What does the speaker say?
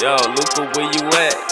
Yo, Luca, where you at?